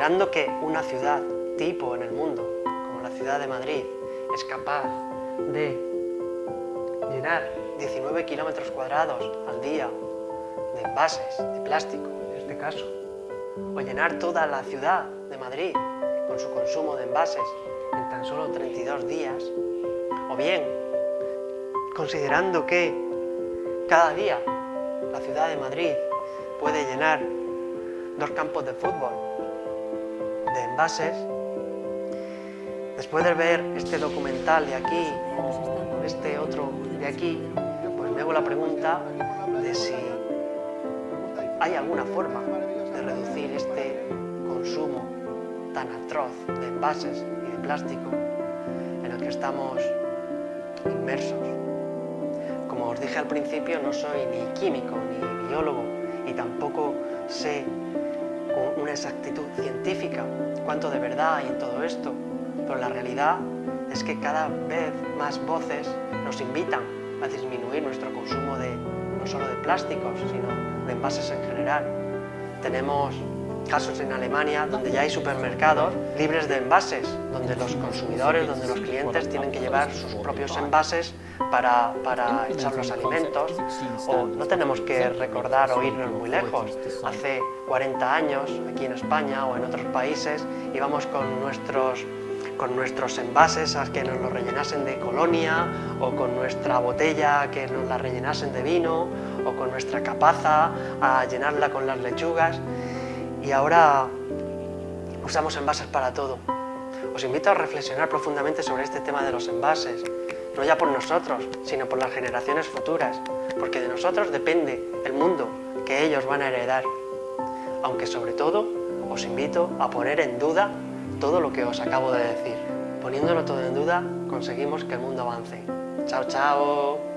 Considerando que una ciudad tipo en el mundo, como la ciudad de Madrid, es capaz de llenar 19 kilómetros cuadrados al día de envases de plástico, en este caso, o llenar toda la ciudad de Madrid con su consumo de envases en tan solo 32 días, o bien, considerando que cada día la ciudad de Madrid puede llenar dos campos de fútbol de envases, después de ver este documental de aquí este otro de aquí, pues me hago la pregunta de si hay alguna forma de reducir este consumo tan atroz de envases y de plástico en el que estamos inmersos. Como os dije al principio, no soy ni químico ni biólogo y tampoco sé una exactitud científica cuánto de verdad hay en todo esto, pero la realidad es que cada vez más voces nos invitan a disminuir nuestro consumo de no solo de plásticos, sino de envases en general. Tenemos casos en Alemania donde ya hay supermercados libres de envases, donde los consumidores, donde los clientes tienen que llevar sus propios envases para, para echar los alimentos. O no tenemos que recordar o irnos muy lejos. Hace 40 años, aquí en España o en otros países, íbamos con nuestros con nuestros envases a que nos los rellenasen de colonia o con nuestra botella que nos la rellenasen de vino o con nuestra capaza a llenarla con las lechugas y ahora usamos envases para todo. Os invito a reflexionar profundamente sobre este tema de los envases, no ya por nosotros, sino por las generaciones futuras, porque de nosotros depende el mundo que ellos van a heredar. Aunque sobre todo os invito a poner en duda todo lo que os acabo de decir. Poniéndolo todo en duda, conseguimos que el mundo avance. ¡Chao, chao!